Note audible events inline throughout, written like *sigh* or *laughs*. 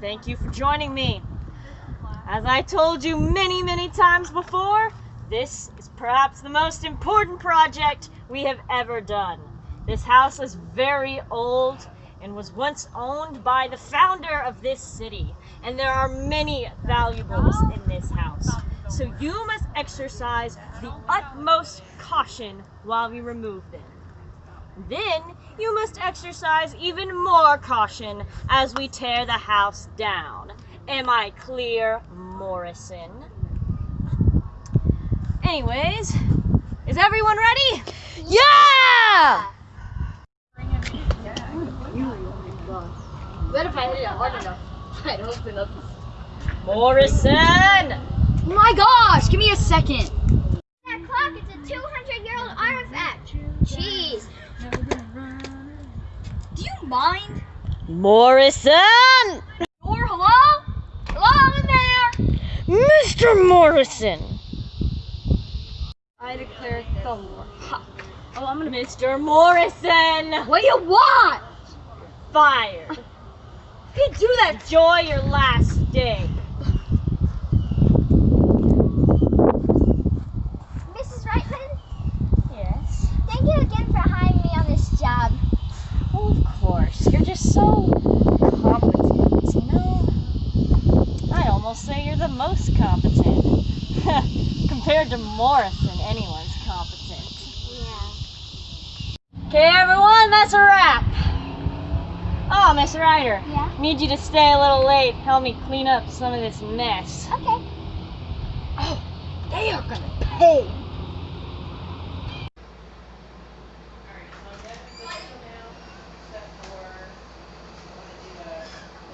Thank you for joining me. As I told you many, many times before, this is perhaps the most important project we have ever done. This house is very old and was once owned by the founder of this city, and there are many valuables in this house. So you must exercise the utmost caution while we remove them. Then you must exercise even more caution as we tear the house down. Am I clear, Morrison? Anyways, is everyone ready? Yeah! What if I hit it hard enough? *laughs* I'd open up. Morrison! My gosh, give me a second. That clock is a 200 year old artifact. Jeez. Do you mind? Morrison! Or hello? Hello in there? Mr. Morrison! I declare the war. Oh, I'm gonna Mr. Morrison! What do you want? Fired! You do that, enjoy your last day. Mrs. Reitman, Yes. thank you again for hiring me on this job. Oh, of course. You're just so competent, you know? I'd almost say you're the most competent. *laughs* Compared to Morrison, anyone's competent. Yeah. Okay, everyone, that's a wrap. Oh, Miss Ryder. Yeah? Need you to stay a little late. Help me clean up some of this mess. Okay. Oh, They are gonna pay.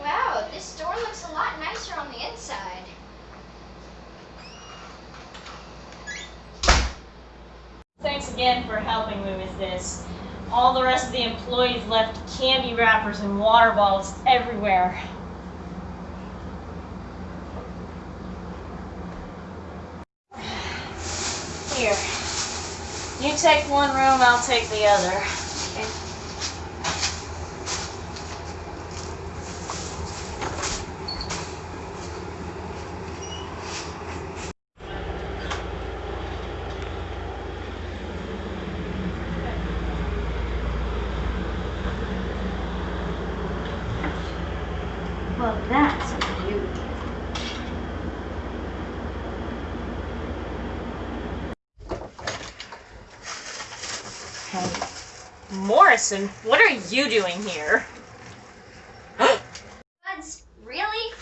Wow, this door looks a lot nicer on the inside. Thanks again for helping me with this. All the rest of the employees left candy wrappers and water bottles everywhere. Here. You take one room, I'll take the other. Well, that's beautiful. Morrison, what are you doing here? Buds, really?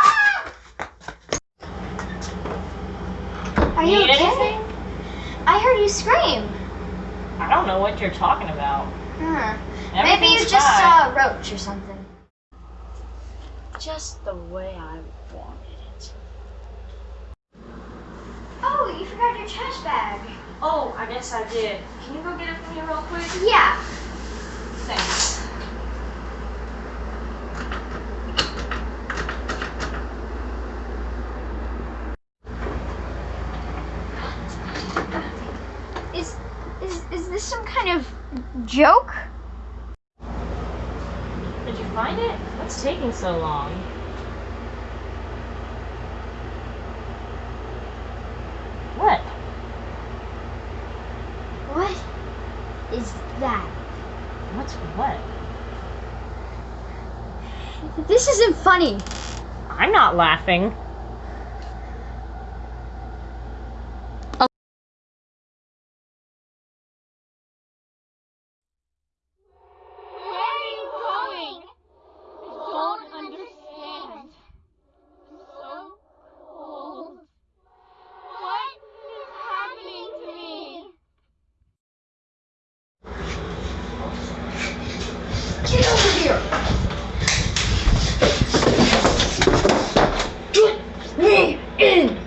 *gasps* Are you Need okay? anything? I heard you scream. I don't know what you're talking about. Huh. Maybe you just fine. saw a roach or something. Just the way I wanted it. Oh, you forgot your trash bag. Oh, I guess I did. Can you go get it for me real quick? Yeah. Thanks. Is is is this some kind of joke? Did you find it? What's taking so long? What? What is that? What's what? This isn't funny. I'm not laughing. Where are you going? I don't understand. I'm so cold. What is happening to me? Get over here! Get me in!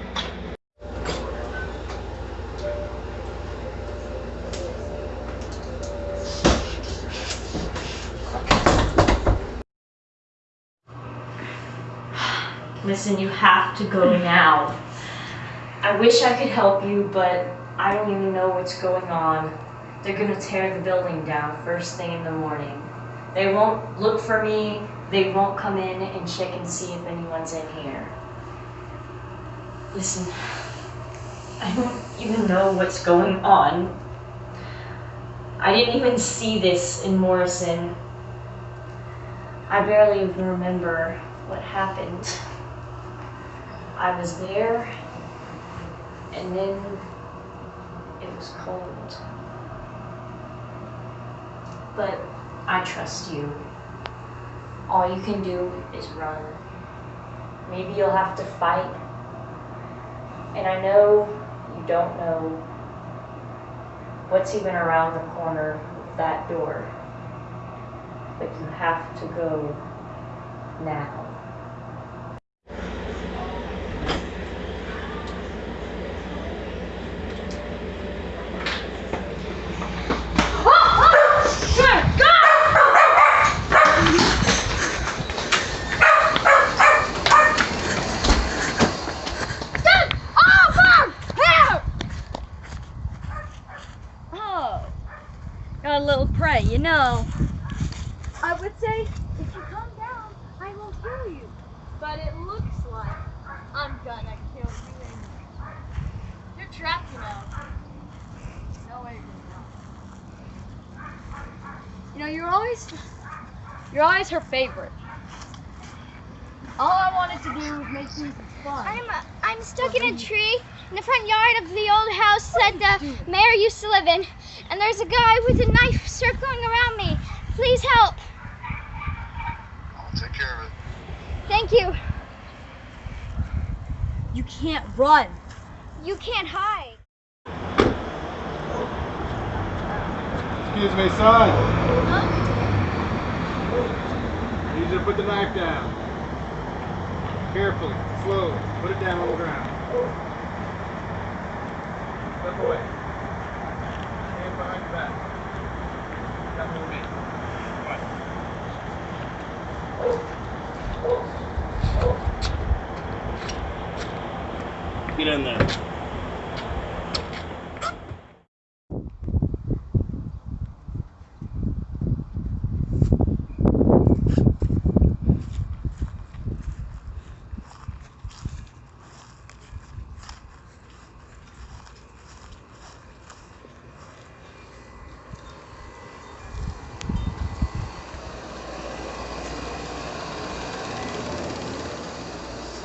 Listen, you have to go now. I wish I could help you, but I don't even know what's going on. They're gonna tear the building down first thing in the morning. They won't look for me. They won't come in and check and see if anyone's in here. Listen, I don't even know what's going on. I didn't even see this in Morrison. I barely even remember what happened. I was there, and then it was cold. But I trust you. All you can do is run. Maybe you'll have to fight. And I know you don't know what's even around the corner of that door. But you have to go now. Oh, got a little prey, you know. I would say if you come down, I will kill you. But it looks like I'm gonna kill you anyway. You're trapped, you know. No way you're gonna. You know, you're always, you're always her favorite. All I wanted to do was make things fun. I'm uh, I'm stuck in a tree in the front yard of the old house that the mayor used to live in, and there's a guy with a knife circling around me. Please help! I'll take care of it. Thank you. You can't run. You can't hide. Excuse me, son. I need you to put the knife down. Carefully, slowly. Put it down on the ground. Step away. Hand behind your back. Come with me. Get in there.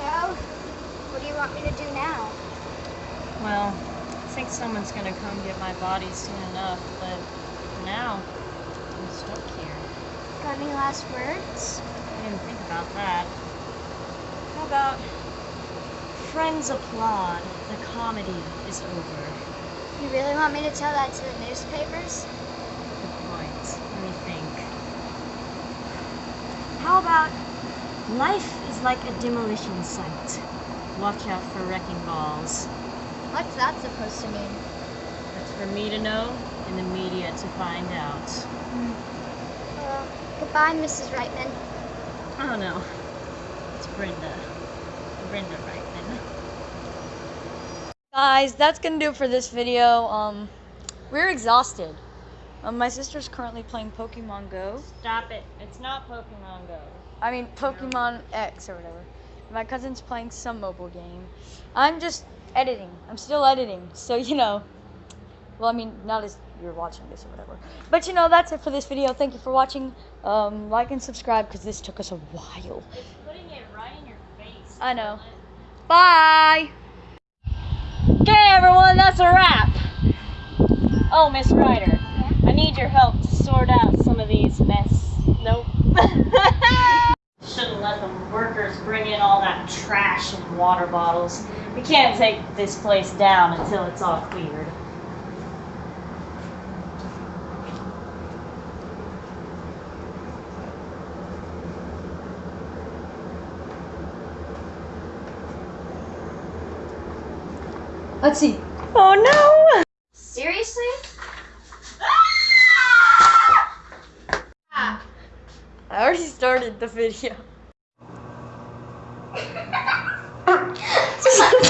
So, what do you want me to do now? Well, I think someone's gonna come get my body soon enough, but now, I'm stuck here. Got any last words? I didn't think about that. How about Friends applaud, the comedy is over. You really want me to tell that to the newspapers? Good point. Let me think. How about life is like a demolition site. Watch out for wrecking balls. What's that supposed to mean? That's for me to know and the media to find out. Well, goodbye, Mrs. Reitman. Oh no. It's Brenda. Brenda Reitman. Guys, that's gonna do it for this video. Um, we're exhausted. Um, my sister's currently playing Pokemon Go. Stop it. It's not Pokemon Go. I mean Pokemon X or whatever. My cousin's playing some mobile game. I'm just editing. I'm still editing. So you know. Well, I mean, not as you're watching this or whatever. But you know, that's it for this video. Thank you for watching. Um, like and subscribe because this took us a while. It's putting it right in your face. I know. Bye. Okay, everyone, that's a wrap. Oh, Miss Ryder, I need your help to sort out some of these mess. Nope. Shouldn't let the workers bring in all that trash and water bottles. We can't take this place down until it's all cleared. Let's see. Oh no! Seriously? I already started the video. You're just like.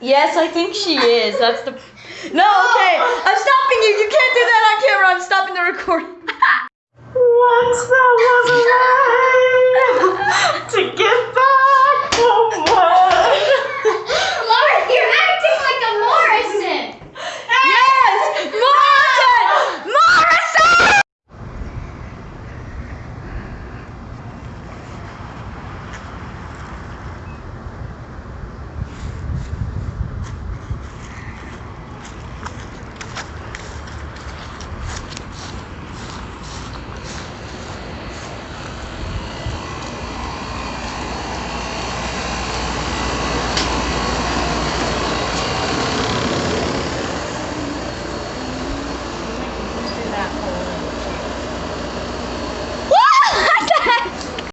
Yes, I think she is. That's the. *laughs* No, okay. I'm stopping you. You can't do that on camera. I'm stopping the recording. Once there was a *laughs*